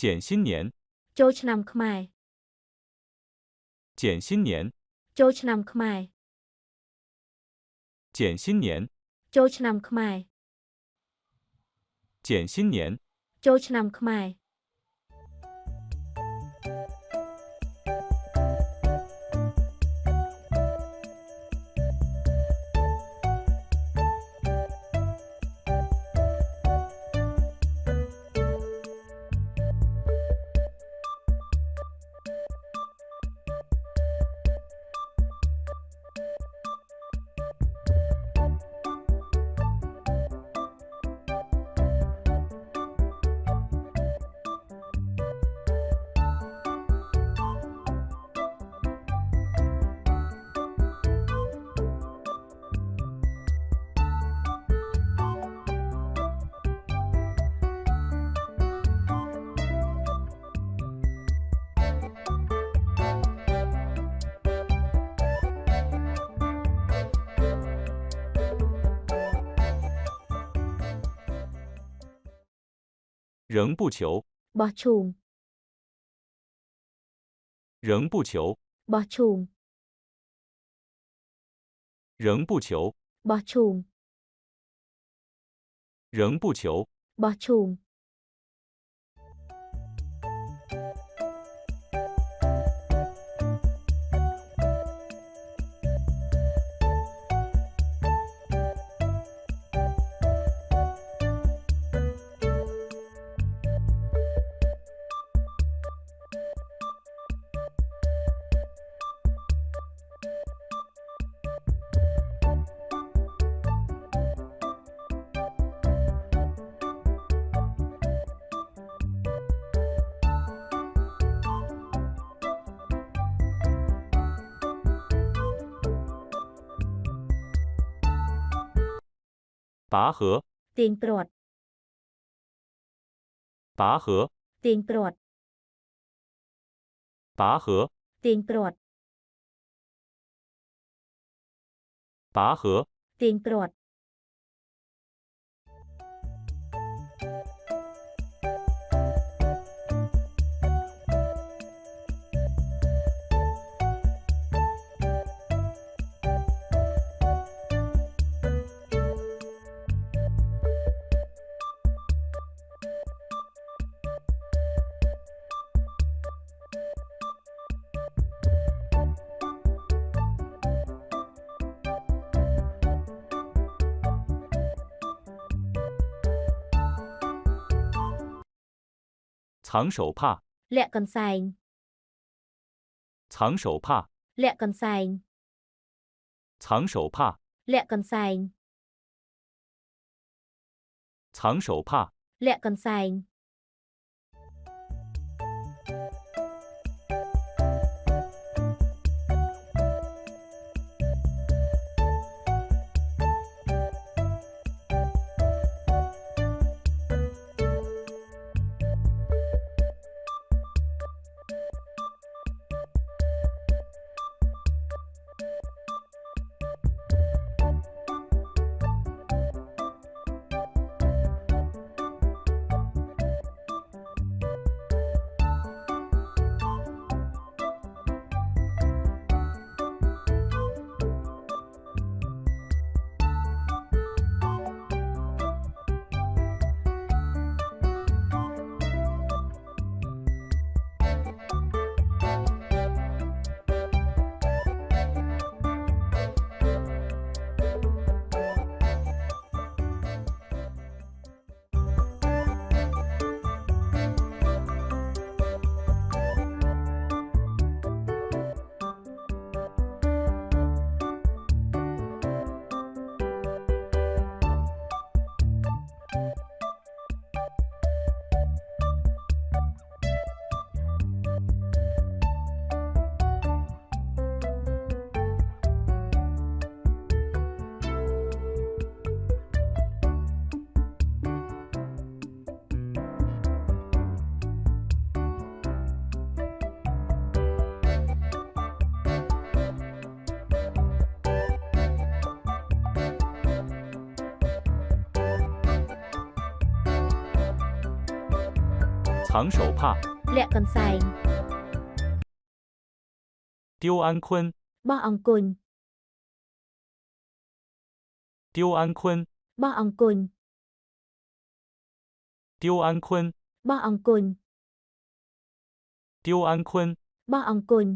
减新年， ចូលឆ្នាំខ្មែរ 减新年， ចូលឆ្នាំខ្មែរ 减新年， ចូលឆ្នាំខ្មែរ 减新年， ចូលឆ្នាំខ្មែរ 仍不求。仍不求。仍不求。仍不求。拔河ตีนกรด拔河ตีนกรด拔河ตีนกรด拔河ตีนกรด 藏手帕， លាក់កន្សែង 藏手帕， លាក់កន្សែង 藏手帕， លាក់កន្សែង 藏手帕， លាក់កន្សែង 藏手帕， លាក់កន្សែង 丢安坤， បោះអង្គុញ 丢安坤， បោះអង្គុញ 丢安坤， បោះអង្គុញ 丢安坤， បោះអង្គុញ